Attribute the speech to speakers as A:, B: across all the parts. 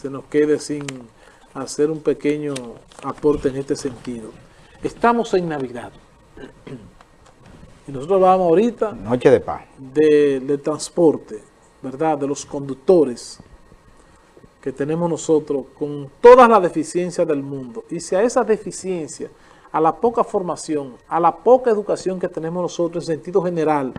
A: se nos quede sin hacer un pequeño aporte en este sentido. Estamos en Navidad. Y nosotros vamos ahorita...
B: Noche de paz.
A: De, de transporte, ¿verdad? De los conductores que tenemos nosotros con todas las deficiencias del mundo. Y si a esa deficiencia, a la poca formación, a la poca educación que tenemos nosotros en sentido general,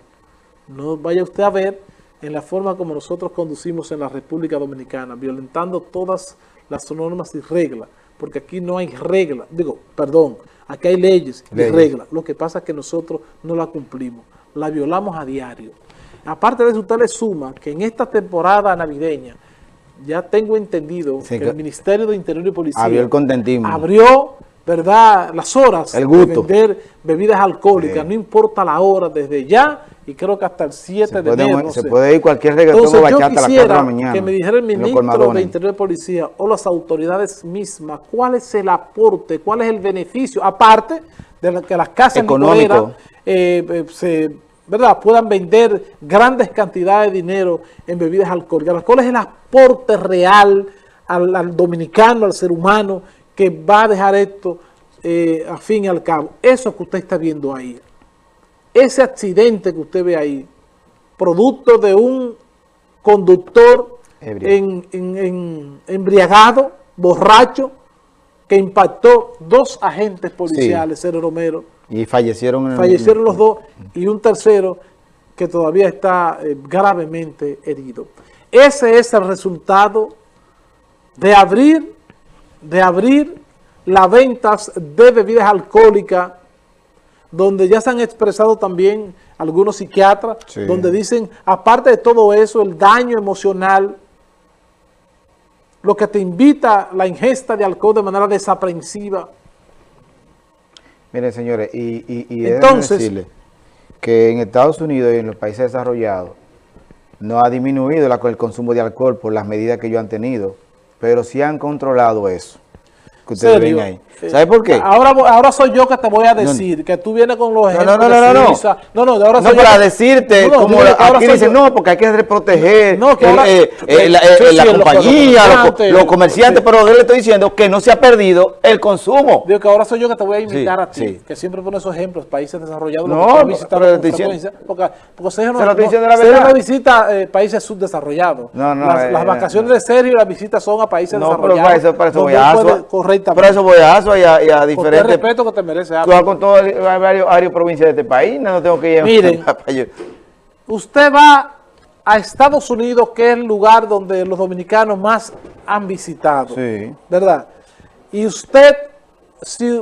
A: no vaya usted a ver en la forma como nosotros conducimos en la República Dominicana, violentando todas las normas y reglas, porque aquí no hay reglas, digo, perdón, aquí hay leyes, y reglas, lo que pasa es que nosotros no la cumplimos, la violamos a diario. Aparte de eso, usted le suma que en esta temporada navideña, ya tengo entendido que el Ministerio de Interior y Policía
B: abrió el contentismo.
A: Abrió ¿verdad? Las horas de vender bebidas alcohólicas, no importa la hora, desde ya, y creo que hasta el 7 de enero.
B: se puede ir cualquier reggaetón o bachata a las 4 de la mañana.
A: que me dijera el ministro de Interior y Policía o las autoridades mismas, cuál es el aporte, cuál es el beneficio, aparte de que las casas
B: económicas
A: eh, eh, se ¿verdad? puedan vender grandes cantidades de dinero en bebidas alcohólicas. ¿Cuál es el aporte real al dominicano, al ser humano, que va a dejar esto eh, a fin y al cabo. Eso que usted está viendo ahí, ese accidente que usted ve ahí, producto de un conductor en, embriagado, borracho, que impactó dos agentes policiales, sí. Romero.
B: Y fallecieron.
A: fallecieron los dos y un tercero que todavía está eh, gravemente herido. Ese es el resultado de abrir de abrir las ventas de bebidas alcohólicas, donde ya se han expresado también algunos psiquiatras, donde dicen, aparte de todo eso, el daño emocional, lo que te invita la ingesta de alcohol de manera desaprensiva.
B: Miren, señores, y, y, Entonces, decirle que en Estados Unidos y en los países desarrollados no ha disminuido el consumo de alcohol por las medidas que ellos han tenido pero sí han controlado eso.
A: Que ustedes ven ahí.
B: ¿Sabe por qué?
A: Ahora, ahora soy yo que te voy a decir, que tú vienes con los ejemplos
B: no, no, no, no,
A: no, no, no, ahora
B: soy no, para decirte, como aquí dicen, no, porque hay que proteger no, que ahora, eh, eh, la, eh, la compañía, los, los, comerciantes, pero yo le estoy diciendo que no se ha perdido el consumo.
A: Digo que ahora soy yo que te voy a invitar a ti, que siempre pones esos ejemplos, países desarrollados,
B: no,
A: visitar frecuencia, porque, porque Sergio no,
B: se lo estoy diciendo la verdad.
A: no visita países subdesarrollados.
B: No, no,
A: las, vacaciones de Sergio y las visitas son a países desarrollados. No,
B: pero para eso voy a Por eso voy a y a diferentes
A: el respeto que te merece.
B: Tú con todo varios, varios provincias de este país, no tengo que ir
A: Miren, usted va a Estados Unidos, que es el lugar donde los dominicanos más han visitado.
B: Sí.
A: ¿Verdad? Y usted, si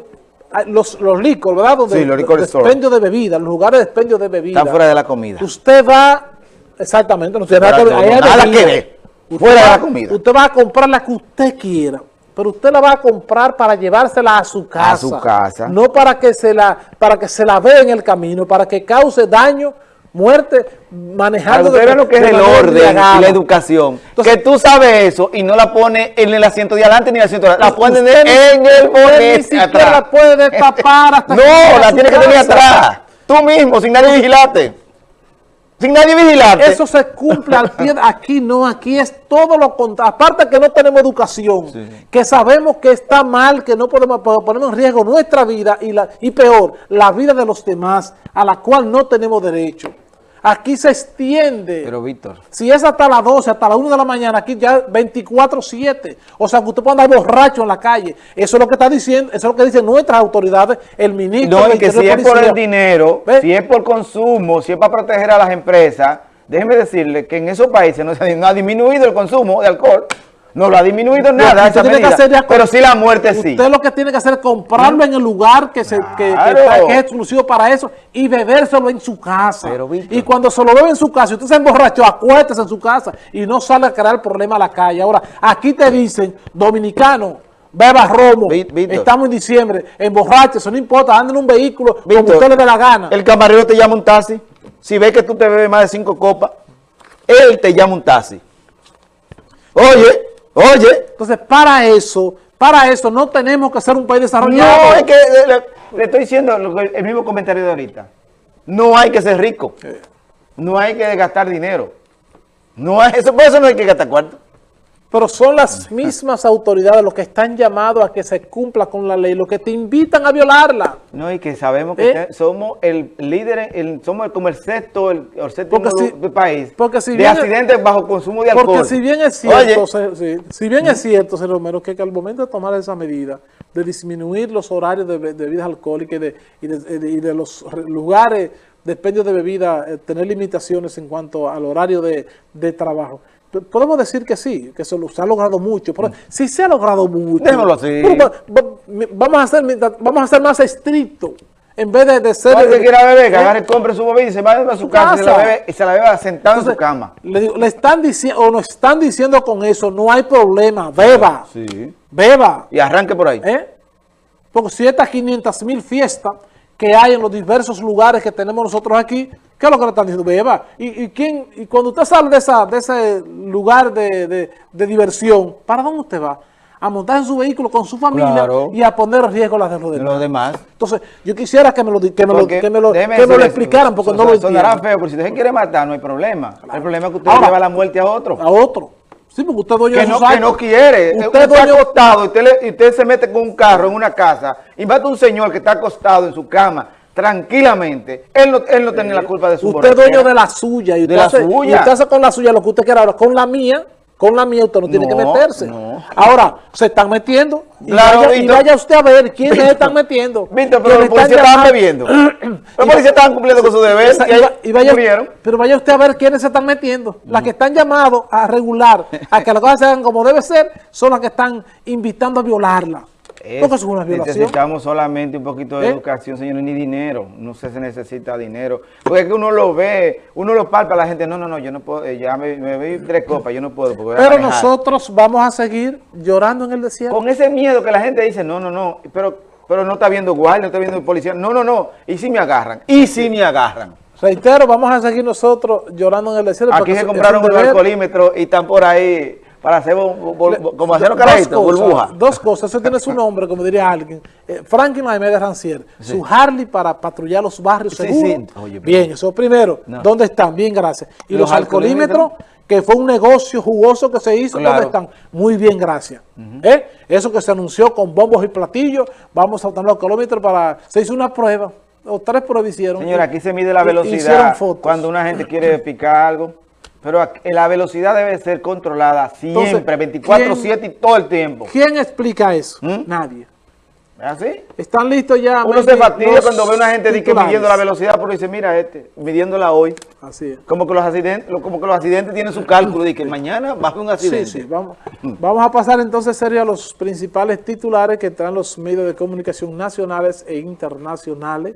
A: ah, los, los licor, ¿verdad? Donde
B: sí, los licor
A: expendio de bebida, los lugares de expendio de bebida.
B: Están fuera de la comida.
A: Usted va, exactamente, no tiene
B: nada, que, que ver. Fuera de la comida.
A: Usted va a comprar la que usted quiera pero usted la va a comprar para llevársela a su casa.
B: A su casa.
A: No para que se la, para que se la vea en el camino, para que cause daño, muerte, manejando...
B: Pero lo que es el orden y la educación. que tú sabes eso y no la pones en el asiento de adelante ni en el asiento de atrás. La pones en el bonete
A: Ni siquiera la puede destapar hasta
B: No, la tiene que tener atrás. Tú mismo, sin nadie vigilarte sin nadie vigilarte.
A: Eso se cumple al pie, aquí no, aquí es todo lo contrario. Aparte que no tenemos educación, que sabemos que está mal, que no podemos poner en riesgo nuestra vida y, la, y peor, la vida de los demás, a la cual no tenemos derecho. Aquí se extiende.
B: Pero Víctor.
A: Si es hasta las 12, hasta las 1 de la mañana, aquí ya 24-7. O sea, que usted puede andar borracho en la calle. Eso es lo que está diciendo, eso es lo que dicen nuestras autoridades, el ministro.
B: No, y que si es por el dinero, si es por consumo, si es para proteger a las empresas, déjeme decirle que en esos países no, no ha disminuido el consumo de alcohol. No lo ha disminuido nada pero sí la muerte sí.
A: Usted lo que tiene que hacer es comprarlo en el lugar que, se, que, es exclusivo para eso y bebérselo en su casa. y cuando se lo bebe en su casa, usted se emborrachó, acuérdese en su casa y no sale a crear problema a la calle. Ahora, aquí te dicen, dominicano, beba romo, estamos en diciembre, emborráchese, no importa, anda en un vehículo como usted le dé la gana.
B: El camarero te llama un taxi, si ve que tú te bebes más de cinco copas, él te llama un taxi. Oye, Oye.
A: Entonces, para eso, para eso no tenemos que ser un país desarrollado.
B: No, es que le, estoy diciendo el mismo comentario de ahorita. No hay que ser rico. No hay que gastar dinero. No hay, eso, por eso no hay que gastar cuarto.
A: Pero son las mismas autoridades los que están llamados a que se cumpla con la ley, los que te invitan a violarla.
B: No, y que sabemos que ¿Eh? somos el líder, el, somos como el sexto, el, séptimo del país
A: porque si
B: de accidentes bajo consumo de alcohol.
A: Porque si bien es cierto, si bien es cierto, señor Romero, que, al momento de tomar esa medida, de disminuir los horarios de, bebidas alcohólicas y de, los lugares de expendio de bebidas, eh, tener limitaciones en cuanto al horario de trabajo, podemos decir que sí, que se, ha logrado mucho. Pero si se ha logrado mucho,
B: déjalo así.
A: vamos, a ser, vamos a ser más estrictos. En vez de, de ser...
B: Que quiera beber, que ¿eh? agarre, compre su bebida y se vaya a su, casa, Y, se la bebe, y se la bebe sentado en su cama.
A: Le, le están diciendo, o nos están diciendo con eso, no hay problema, beba.
B: Sí.
A: Beba.
B: Y arranque por ahí.
A: ¿Eh? Porque si estas 500 mil fiestas que hay en los diversos lugares que tenemos nosotros aquí, ¿Qué es lo que le están diciendo? Beba. ¿Y, y, quién, y cuando usted sale de, esa, de ese lugar de, diversión, ¿para dónde usted va? A montar en su vehículo con su familia y a poner en riesgo las de los demás.
B: Los demás.
A: Entonces, yo quisiera que me lo, que me lo, que me lo, que me lo explicaran porque no lo entiendo.
B: Sonará feo, pero si usted quiere matar no hay problema. El problema es que usted lleva la muerte a otro.
A: A otro. Sí, porque usted dueño
B: que no, Que no quiere. Usted, está acostado y usted, y usted se mete con un carro en una casa y mata a un señor que está acostado en su cama tranquilamente. Él no, él no tiene la culpa de su
A: Usted es dueño de la suya. Y usted, hace, suya. usted hace con la suya lo que usted quiera. Ahora, con la mía, con la mía usted no, tiene que meterse. Ahora, se están metiendo. Y, vaya, usted a ver quiénes se están metiendo.
B: Víctor, pero los policías estaban bebiendo. los policías estaban cumpliendo con su deber y,
A: vaya, Pero vaya usted a ver quiénes se están metiendo. Las que están llamados a regular, a que las cosas se hagan como debe ser, son las que están invitando a violarla.
B: Necesitamos solamente un poquito de ¿Eh? educación, señor, ni dinero. No sé si necesita dinero. Porque es que uno lo ve, uno lo palpa, la gente, no, no, no, yo no puedo, eh, ya me, me tres copas, yo no puedo.
A: pero nosotros vamos a seguir llorando en el desierto.
B: Con ese miedo que la gente dice, no, no, no, pero, pero no está viendo guardia, no está viendo policía. No, no, no. ¿Y si me agarran? ¿Y si me agarran?
A: Reitero, vamos a seguir nosotros llorando en el desierto.
B: Aquí se compraron un alcoholímetro y están por ahí para hacer como hacer los carajitos, burbuja.
A: Dos cosas, eso tiene su nombre, como diría alguien. Eh, Franklin de Rancier, su Harley para patrullar los barrios seguros. Bien, eso primero, ¿dónde están? Bien, gracias. Y los, alcoholímetros, que fue un negocio jugoso que se hizo, ¿dónde están? Muy bien, gracias. ¿Eh? Eso que se anunció con bombos y platillos, vamos a tener los alcoholímetros para... Se hizo una prueba, o tres pruebas hicieron.
B: Señora, aquí se mide la velocidad cuando una gente quiere picar algo. Pero la velocidad debe ser controlada siempre, 24-7 y todo el tiempo.
A: ¿Quién explica eso? ¿Mm? Nadie.
B: ¿Es así?
A: Están listos ya.
B: Uno se fastidia cuando ve una gente midiendo la velocidad, pero dice, mira este, midiéndola hoy.
A: Así es.
B: Como que los accidentes, como que los accidentes tienen su cálculo, de que mañana va a haber un accidente.
A: Sí, sí, vamos, vamos a pasar entonces serio a los principales titulares que traen los medios de comunicación nacionales e internacionales.